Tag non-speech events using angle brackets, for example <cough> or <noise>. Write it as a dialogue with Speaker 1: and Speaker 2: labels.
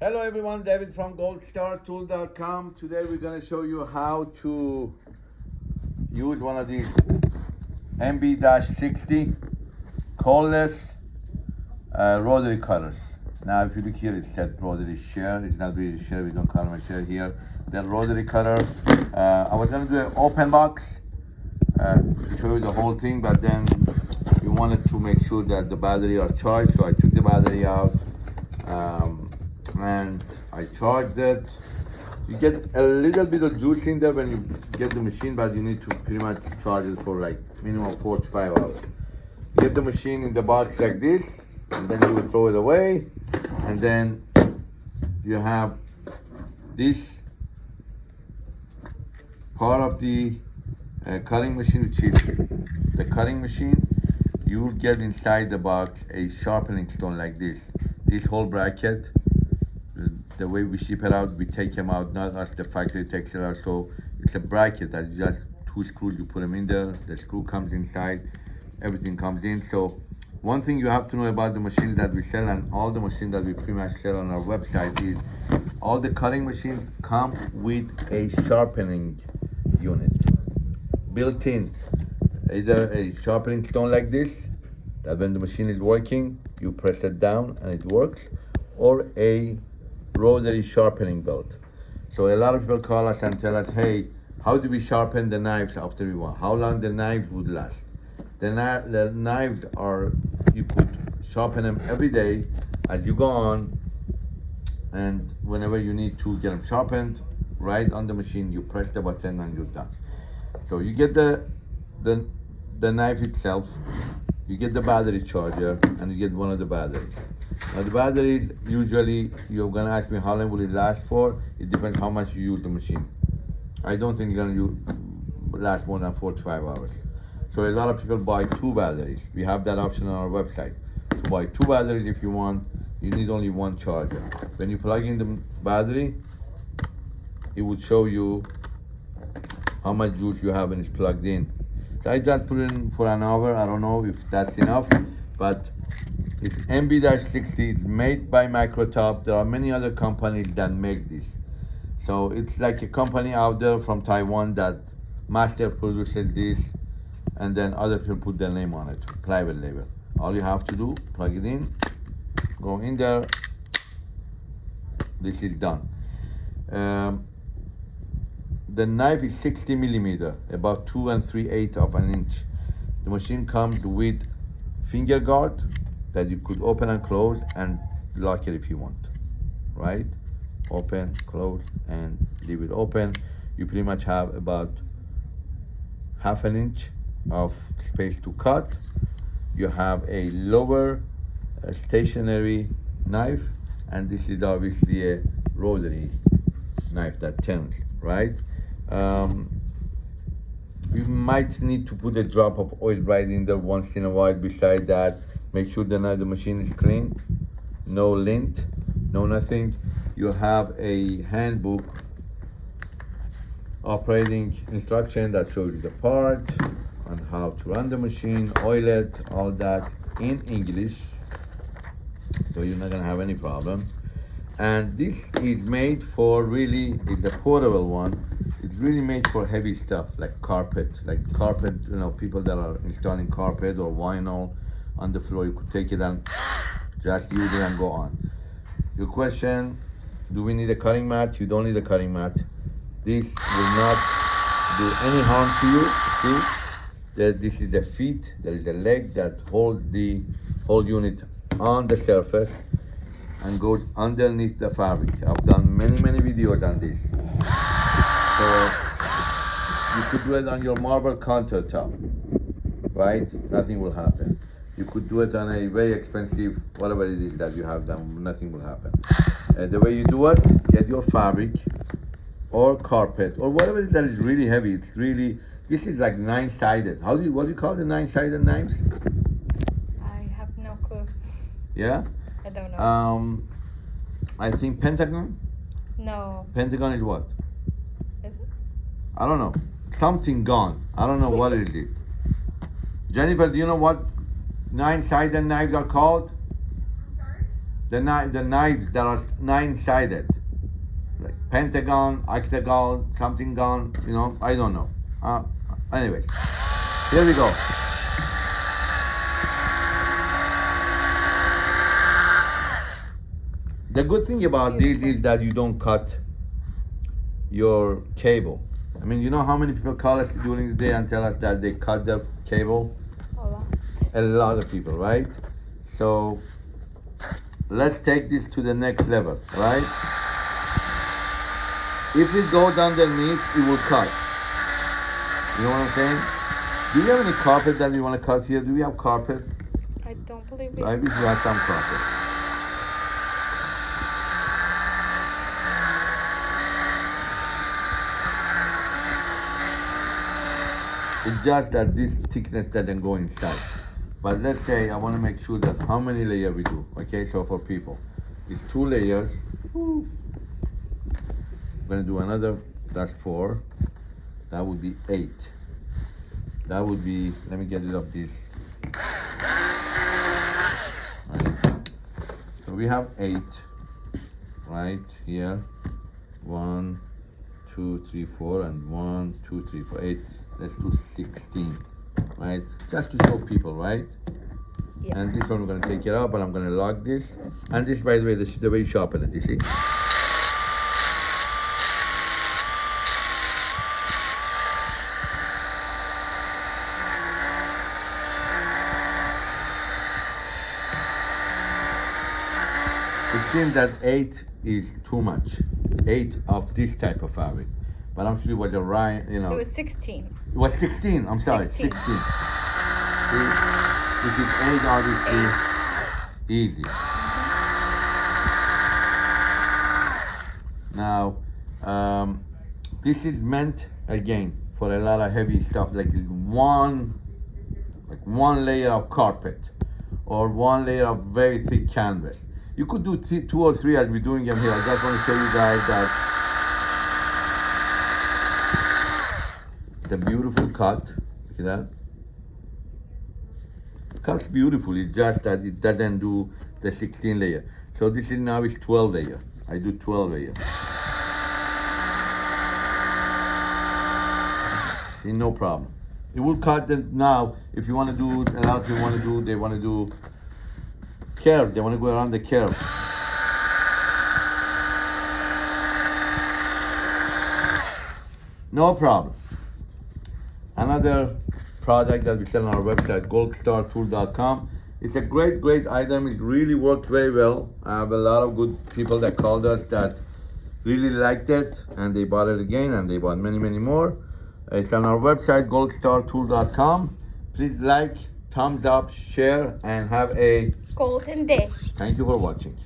Speaker 1: Hello everyone, David from goldstartool.com. Today we're going to show you how to use one of these MB-60 cordless uh, rotary cutters. Now if you look here, it said rotary share. It's not really share, we don't call them a share here. The rotary cutter. Uh, I was going to do an open box uh, to show you the whole thing, but then we wanted to make sure that the battery are charged, so I took the battery out. Um, and I charged it. You get a little bit of juice in there when you get the machine, but you need to pretty much charge it for like minimum four to five hours. You get the machine in the box like this, and then you will throw it away, and then you have this part of the uh, cutting machine, the cutting machine. You will get inside the box a sharpening stone like this. This whole bracket the way we ship it out, we take them out, not as the factory takes it out. So it's a bracket that just two screws, you put them in there, the screw comes inside, everything comes in. So one thing you have to know about the machines that we sell and all the machines that we pretty much sell on our website is all the cutting machines come with a sharpening unit built in. Either a sharpening stone like this, that when the machine is working, you press it down and it works, or a rotary sharpening belt. So a lot of people call us and tell us, hey, how do we sharpen the knives after we want? How long the knives would last? The, the knives are, you could sharpen them every day as you go on and whenever you need to get them sharpened, right on the machine, you press the button and you're done. So you get the, the, the knife itself, you get the battery charger, and you get one of the batteries. The battery, usually, you're gonna ask me how long will it last for? It depends how much you use the machine. I don't think it's gonna use, last more than four to five hours. So a lot of people buy two batteries. We have that option on our website. To buy two batteries if you want, you need only one charger. When you plug in the battery, it would show you how much juice you have when it's plugged in. So I just put it in for an hour. I don't know if that's enough, but it's MB-60, it's made by Microtop. There are many other companies that make this. So it's like a company out there from Taiwan that master produces this and then other people put their name on it, private label. All you have to do, plug it in, go in there, this is done. Um, the knife is 60 millimeter, about two and three eighths of an inch. The machine comes with finger guard, that you could open and close and lock it if you want, right? Open, close, and leave it open. You pretty much have about half an inch of space to cut. You have a lower uh, stationary knife, and this is obviously a rotary knife that turns, right? Um, you might need to put a drop of oil right in there once in a while. Beside that, Make sure that the machine is clean, no lint, no nothing. You have a handbook operating instruction that shows you the part and how to run the machine, oil it, all that in English. So you're not gonna have any problem. And this is made for really, it's a portable one. It's really made for heavy stuff like carpet, like carpet, you know, people that are installing carpet or vinyl on the floor. You could take it and just use it and go on. Your question, do we need a cutting mat? You don't need a cutting mat. This will not do any harm to you. See, that this is a feet, there is a leg that holds the whole unit on the surface and goes underneath the fabric. I've done many, many videos on this. So you could do it on your marble countertop, right? Nothing will happen. You could do it on a very expensive, whatever it is that you have done, nothing will happen. Uh, the way you do it, get your fabric or carpet or whatever it is that is really heavy. It's really, this is like nine-sided. How do you, what do you call the nine-sided knives?
Speaker 2: I have no clue.
Speaker 1: Yeah?
Speaker 2: I don't know.
Speaker 1: Um, I think Pentagon?
Speaker 2: no.
Speaker 1: Pentagon is what?
Speaker 2: Is it?
Speaker 1: I don't know. Something gone. I don't know what it is. <laughs> Jennifer, do you know what nine sided knives are called? the knife, the knives that are nine-sided, like pentagon, octagon, something gone, You know, I don't know. Uh, anyway, here we go. The good thing about this is that you don't cut your cable. I mean, you know how many people call us during the day and tell us that they cut their cable?
Speaker 2: A lot.
Speaker 1: of people, right? So let's take this to the next level, right? If it goes underneath, it will cut. You know what I'm saying? Do you have any carpet that you want to cut here? Do we have carpet?
Speaker 2: I don't believe it.
Speaker 1: I wish we had some carpet. It's just that this thickness doesn't go inside. But let's say I want to make sure that how many layers we do. Okay, so for people, it's two layers. I'm gonna do another. That's four. That would be eight. That would be. Let me get rid of this. Right. So we have eight. Right here. One, two, three, four, and one, two, three, four, eight. Let's do sixteen. Right. Just to show people, right?
Speaker 2: Yeah.
Speaker 1: And this one we're gonna take it out, but I'm gonna lock this. And this, by the way, this is the way you sharpen it, you see? It seems that eight is too much. Eight of this type of fabric. But I'm sure it was a right, you know.
Speaker 2: It was 16.
Speaker 1: It was 16, I'm sorry, 16.
Speaker 2: 16.
Speaker 1: See, if it's 8, obviously, easy. Now, um, this is meant, again, for a lot of heavy stuff, like one, like one layer of carpet, or one layer of very thick canvas. You could do two or three as we're doing them here. I just want to show you guys that It's a beautiful cut. See that? Cuts beautiful. Just that it doesn't do the 16 layer. So this is now is 12 layer. I do 12 layer. See, no problem. It will cut now. If you want to do a lot of people want to do they want to do curve. They want to go around the curve. No problem. Another product that we sell on our website, goldstartool.com. It's a great, great item. It really worked very well. I have a lot of good people that called us that really liked it and they bought it again and they bought many, many more. It's on our website, goldstartool.com. Please like, thumbs up, share, and have a
Speaker 2: Golden day.
Speaker 1: thank you for watching.